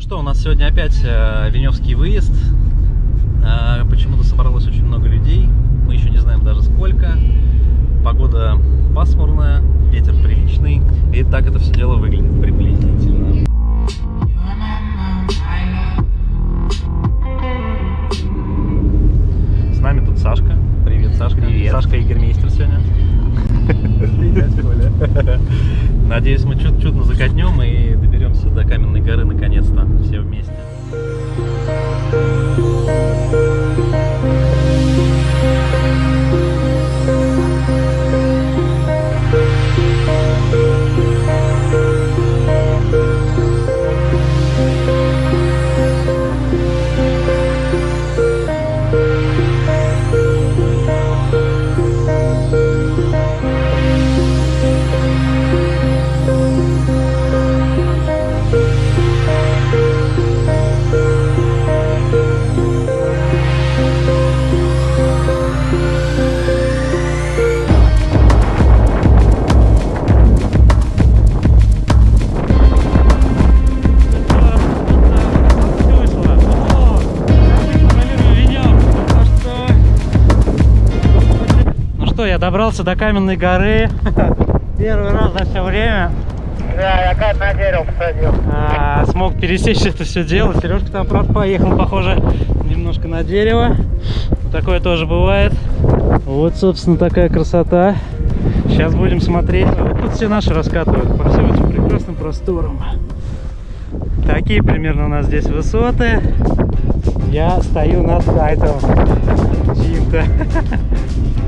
Ну что, у нас сегодня опять э, Веневский выезд. Э, Почему-то собралось очень много людей. Мы еще не знаем даже сколько. Погода пасмурная, ветер приличный. И так это все дело выглядит приблизительно. С нами тут Сашка. Привет, Сашка. Привет. Сашка Игермейстер сегодня. Надеюсь, мы чудно закатнем и доберемся до Каменной горы наконец-то все вместе. Добрался до Каменной горы. Первый раз за все время. Да, я как на дерево посадил. А, смог пересечь это все дело. Сережка там, правда, поехал, похоже, немножко на дерево. Такое тоже бывает. Вот, собственно, такая красота. Сейчас будем смотреть. Вот тут все наши раскатывают по всем этим прекрасным просторам. Такие примерно у нас здесь высоты. Я стою над сайтом чьим-то.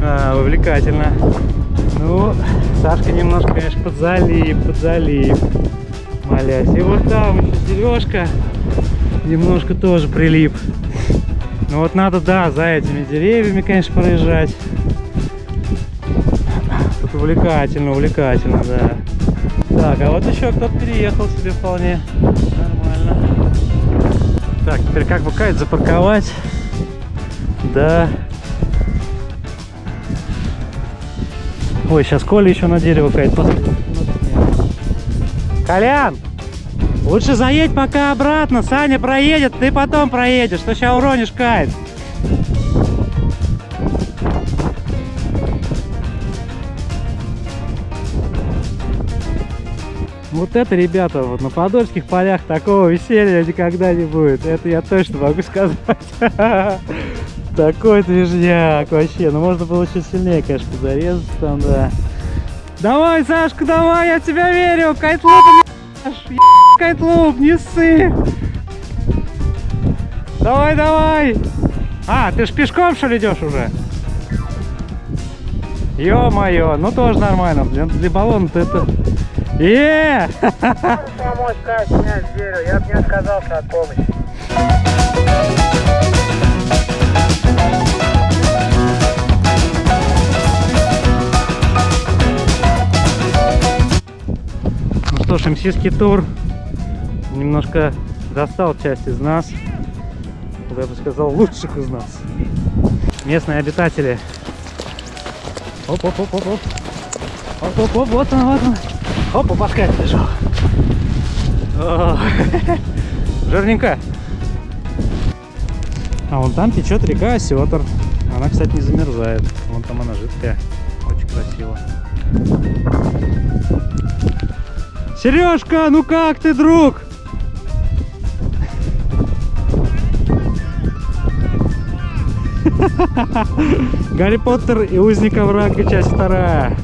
А, увлекательно. Ну, Сашка немножко, конечно, под залив, под залив. Молясь. И вот там еще Сережка немножко тоже прилип. Ну вот надо, да, за этими деревьями, конечно, проезжать. Тут увлекательно, увлекательно, да. Так, а вот еще кто-то переехал себе вполне нормально. Так, теперь как бы кайт запарковать? Да. Ой, сейчас Коля еще на дерево посадит. Колян! Лучше заедь пока обратно, Саня проедет, ты потом проедешь, что сейчас уронишь кайт. Вот это, ребята, вот на Подольских полях такого веселья никогда не будет. Это я точно могу сказать. Такой движняк вообще. Ну, можно было чуть сильнее, конечно, зарезаться там, да. Давай, Сашка, давай, я тебя верю. Кайтлуп, кайтлуп, не ссы. Давай, давай. А, ты ж пешком, что ли, идешь уже? Ё-моё, ну тоже нормально. Для, для баллона-то это... Е! Помочь как снять я бы не отказался от помощи. Что ж, МСИский тур немножко достал часть из нас. Я бы сказал, лучших из нас. Местные обитатели. Оп-оп-оп-оп-оп. Оп-оп-оп, вот он, вот он. Опа, паскать лежал. О, Жирненько. А вон там течет река Осетр. Она, кстати, не замерзает. Вон там она жидкая. Очень красиво. Сережка, ну как ты, друг? Гарри Поттер и узник оврага, часть вторая.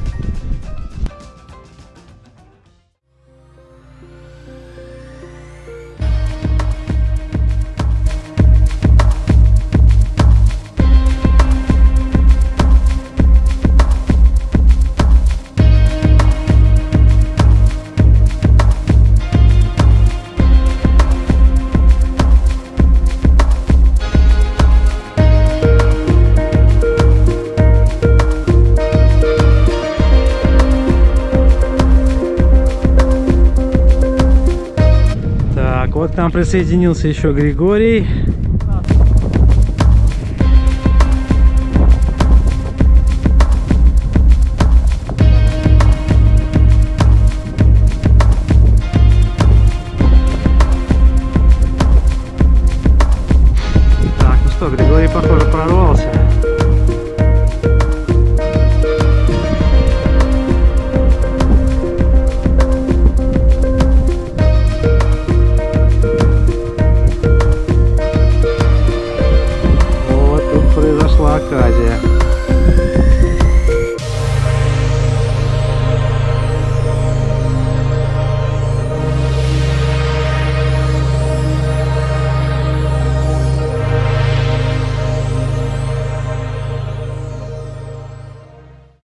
Нам присоединился еще Григорий. like